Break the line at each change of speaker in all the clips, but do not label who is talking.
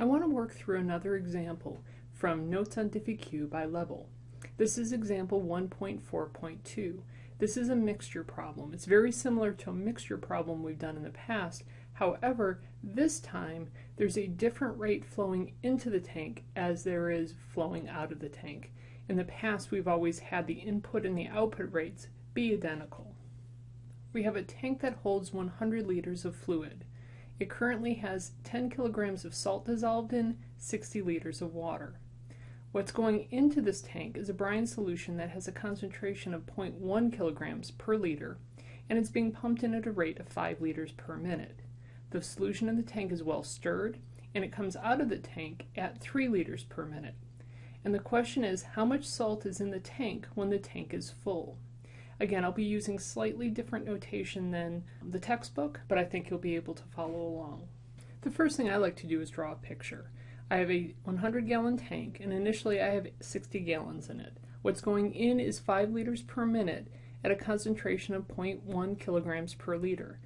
I want to work through another example from Notes on DiffyQ by Lebl. This is example 1.4.2. This is a mixture problem. It's very similar to a mixture problem we've done in the past. However, this time there's a different rate flowing into the tank as there is flowing out of the tank. In the past, we've always had the input and the output rates be identical. We have a tank that holds 100 liters of fluid. It currently has 10 kilograms of salt dissolved in 60 liters of water. What's going into this tank is a brine solution that has a concentration of 0.1 kilograms per liter, and it's being pumped in at a rate of 5 liters per minute. The solution in the tank is well stirred, and it comes out of the tank at 3 liters per minute. And the question is, how much salt is in the tank when the tank is full? Again, I'll be using slightly different notation than the textbook, but I think you'll be able to follow along. The first thing I like to do is draw a picture. I have a 100 gallon tank, and initially I have 60 gallons in it. What's going in is 5 liters per minute at a concentration of 0.1 kilograms per liter.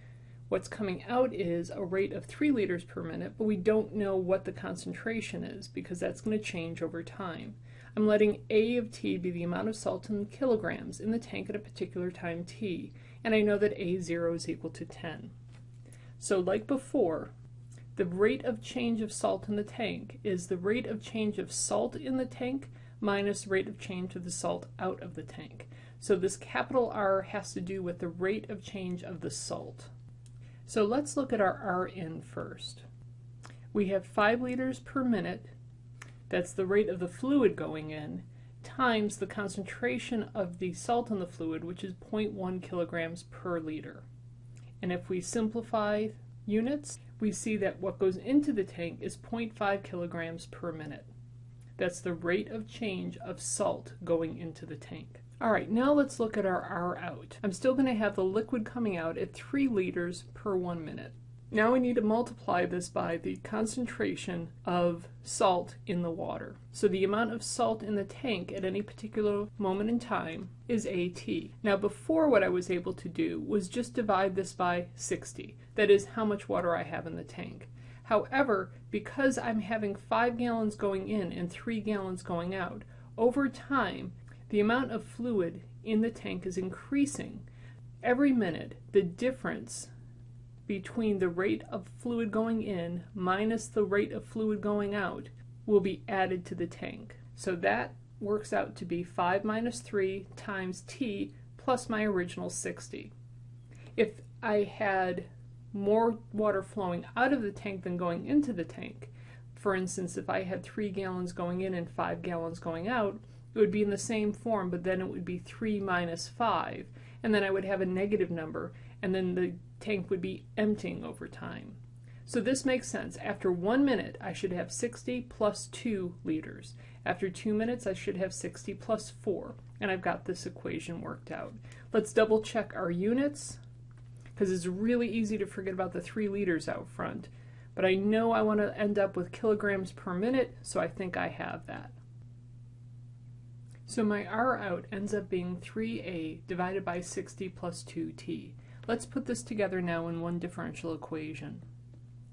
What's coming out is a rate of 3 liters per minute, but we don't know what the concentration is because that's going to change over time. I'm letting A of t be the amount of salt in kilograms in the tank at a particular time t, and I know that A0 is equal to 10. So like before, the rate of change of salt in the tank is the rate of change of salt in the tank minus rate of change of the salt out of the tank. So this capital R has to do with the rate of change of the salt. So let's look at our R in first. We have 5 liters per minute that's the rate of the fluid going in times the concentration of the salt in the fluid, which is 0.1 kilograms per liter. And if we simplify units, we see that what goes into the tank is 0.5 kilograms per minute. That's the rate of change of salt going into the tank. All right, now let's look at our R out. I'm still going to have the liquid coming out at 3 liters per 1 minute. Now we need to multiply this by the concentration of salt in the water. So the amount of salt in the tank at any particular moment in time is AT. Now before what I was able to do was just divide this by 60. That is how much water I have in the tank. However, because I'm having 5 gallons going in and 3 gallons going out, over time the amount of fluid in the tank is increasing. Every minute the difference between the rate of fluid going in minus the rate of fluid going out will be added to the tank. So that works out to be 5 minus 3 times t plus my original 60. If I had more water flowing out of the tank than going into the tank, for instance, if I had 3 gallons going in and 5 gallons going out, it would be in the same form, but then it would be 3 minus 5, and then I would have a negative number, and then the tank would be emptying over time. So this makes sense. After one minute, I should have 60 plus 2 liters. After two minutes, I should have 60 plus 4. And I've got this equation worked out. Let's double check our units, because it's really easy to forget about the 3 liters out front. But I know I want to end up with kilograms per minute, so I think I have that. So my R out ends up being 3a divided by 60 plus 2t. Let's put this together now in one differential equation.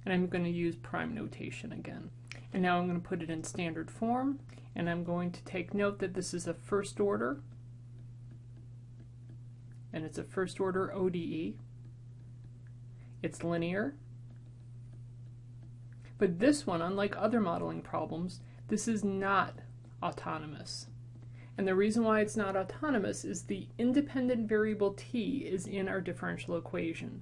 And I'm going to use prime notation again. And now I'm going to put it in standard form, and I'm going to take note that this is a first order, and it's a first order ODE. It's linear. But this one, unlike other modeling problems, this is not autonomous. And the reason why it's not autonomous is the independent variable t is in our differential equation.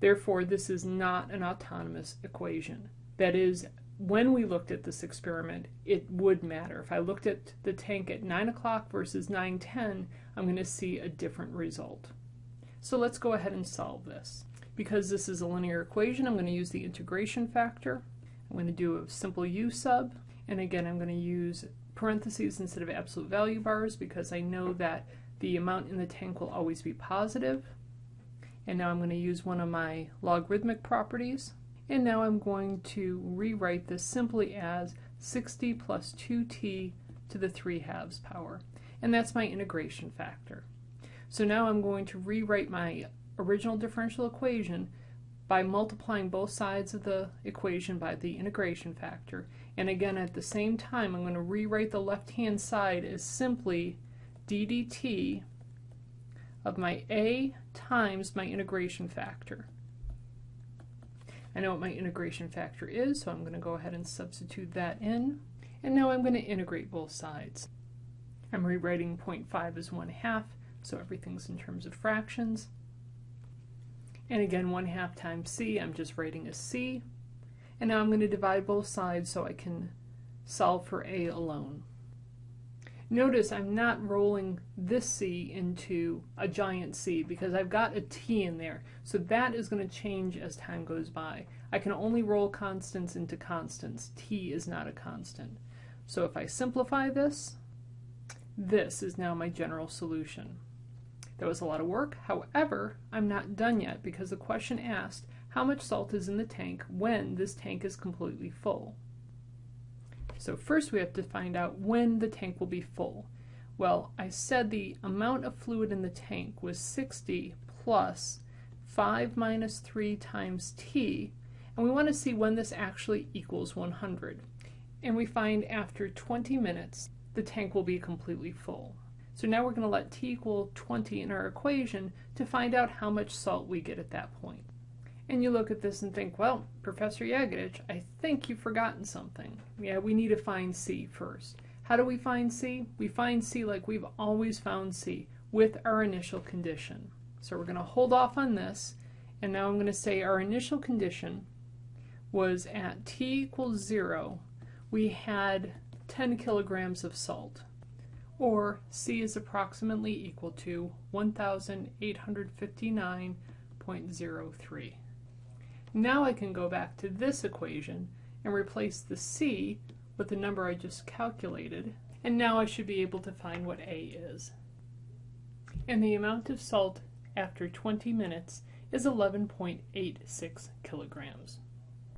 Therefore, this is not an autonomous equation. That is, when we looked at this experiment, it would matter. If I looked at the tank at 9 o'clock versus 9.10, I'm going to see a different result. So let's go ahead and solve this. Because this is a linear equation, I'm going to use the integration factor. I'm going to do a simple u sub, and again I'm going to use parentheses instead of absolute value bars because I know that the amount in the tank will always be positive. And now I'm going to use one of my logarithmic properties. And now I'm going to rewrite this simply as 60 plus 2t to the 3 halves power. And that's my integration factor. So now I'm going to rewrite my original differential equation by multiplying both sides of the equation by the integration factor. And again, at the same time, I'm going to rewrite the left-hand side as simply d dt of my a times my integration factor. I know what my integration factor is, so I'm going to go ahead and substitute that in. And now I'm going to integrate both sides. I'm rewriting 0.5 as 1 half, so everything's in terms of fractions. And again, 1 half times c, I'm just writing a c. And now I'm going to divide both sides so I can solve for a alone. Notice I'm not rolling this c into a giant C because I've got a t in there. So that is going to change as time goes by. I can only roll constants into constants. t is not a constant. So if I simplify this, this is now my general solution. That was a lot of work. However, I'm not done yet because the question asked how much salt is in the tank when this tank is completely full. So first we have to find out when the tank will be full. Well, I said the amount of fluid in the tank was 60 plus 5 minus 3 times t, and we want to see when this actually equals 100. And we find after 20 minutes, the tank will be completely full. So now we're going to let t equal 20 in our equation to find out how much salt we get at that point. and you look at this and think, well, Professor Yagodich, I think you've forgotten something. Yeah, we need to find C first. How do we find C? We find C like we've always found C, with our initial condition. So we're going to hold off on this, and now I'm going to say our initial condition was at t equals 0, we had 10 kilograms of salt, or C is approximately equal to 1,859.03. Now I can go back to this equation and replace the c with the number I just calculated, and now I should be able to find what A is. And the amount of salt after 20 minutes is 11.86 kilograms.